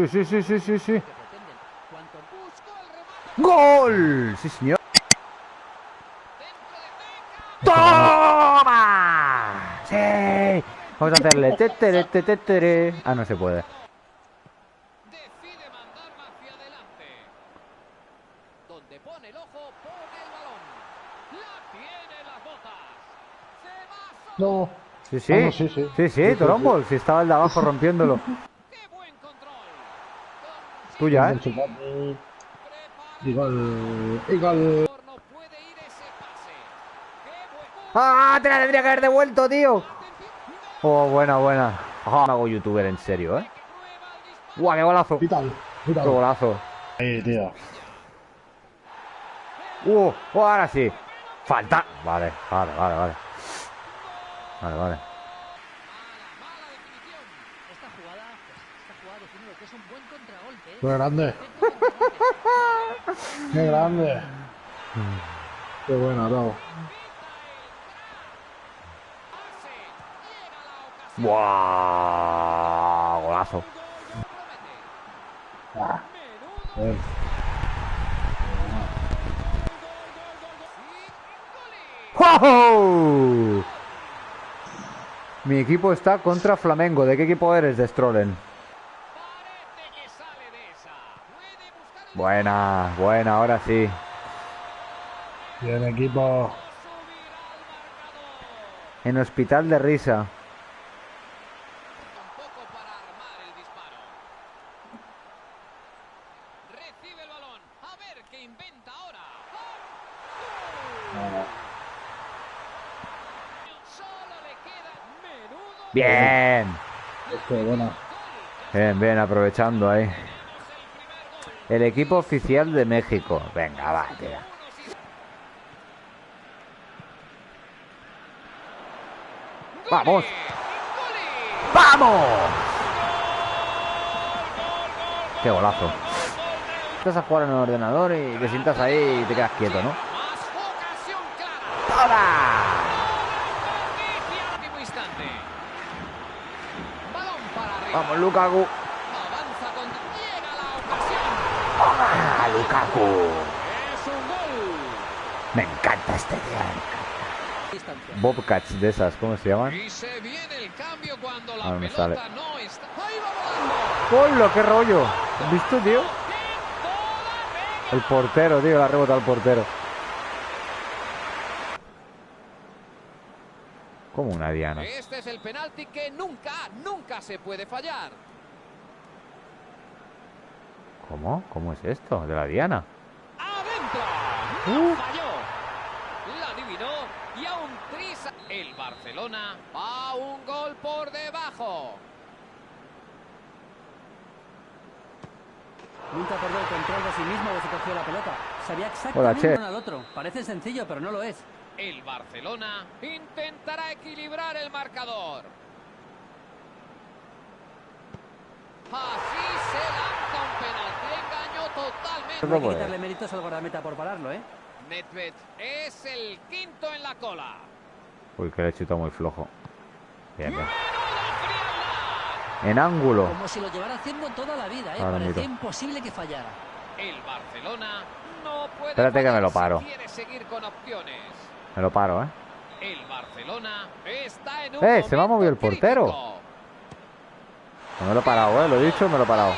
Sí, sí, sí, sí, sí, sí. ¡Gol! Sí, señor. ¡Toma! ¡Sí! Vamos a hacerle tetere, tetere. Ah, no se puede. Decide mandarla hacia adelante. Donde pone el ojo, pone el balón. La tiene en las botas. Se va solo. No. Sí, sí. Vamos, sí, sí. Sí, sí, Torombol. Si estaba el de abajo rompiéndolo. ¡Qué! Tuya, ¿eh? Y gol. Y gol. ¡Qué buen ¡Ah! Te la tendría que haber devuelto, tío. Oh, buena, buena. Ah, me hago youtuber en serio, ¿eh? ¡Guau, qué golazo! ¡Qué Vital. Vital. golazo! Ahí, tío. ¡Uh! oh, ahora sí! ¡Falta! Vale, vale, vale, vale. Vale, vale. Contragolpe. ¿eh? Qué grande. Qué grande. Qué buena, Tavo. ¡Buah! Golazo. Ah. Mi equipo está contra Flamengo. ¿De qué equipo eres, de Strollen? Parece que sale de esa. Puede buscar el Buena, buena, ahora sí. Bien, equipo. En hospital de risa. Tampoco para armar el disparo. Recibe el balón. A ver qué inventa ahora. Solo le queda menudo. Bien. Bien, bien, aprovechando ahí. El equipo oficial de México. Venga, va, tío. ¡Vamos! ¡Vamos! ¡Qué golazo! Estás a jugar en el ordenador y te sientas ahí y te quedas quieto, ¿no? ¡Toma! ¡Vamos, Lukaku! Avanza con llega la ocasión. ¡Ah, Lukaku! Es un gol. Me encanta este día. Bobcats de esas, ¿cómo se llaman? Y se viene el cambio cuando la Ah, no sale. no está. Ahí va volando. ¡Hola, qué rollo! ¿Has visto, tío? El portero, tío, la ha rebotado el portero. Como una diana. Este es el penalti que nunca, nunca se puede fallar. ¿Cómo? ¿Cómo es esto? ¿De la diana? ¡Adentro! ¡No Uh. falló! La adivinó y aún trisa. El Barcelona va un gol por debajo. Nunca perdió el control de sí mismo desde que cogió la pelota. Sabía Hola, exactamente Che. uno al otro. Parece sencillo, pero no lo es. El Barcelona intentará equilibrar el marcador. Así se lanza un penalti. Engañó totalmente. No hay que quitarle méritos al guardameta por pararlo, ¿eh? Nedved es el quinto en la cola. Uy, que le he chutado muy flojo. Bien. En ángulo. Como si lo llevara haciendo toda la vida, ¿eh? Ahora Parecía miro. imposible que fallara. El Barcelona no puede. Espérate que me lo paro. Quiere seguir con opciones. Me lo paro, ¿eh? El Barcelona está en un ¡Eh, se me ha movido el portero! crítico. No me lo he parado, ¿eh? Lo he dicho, me lo he parado.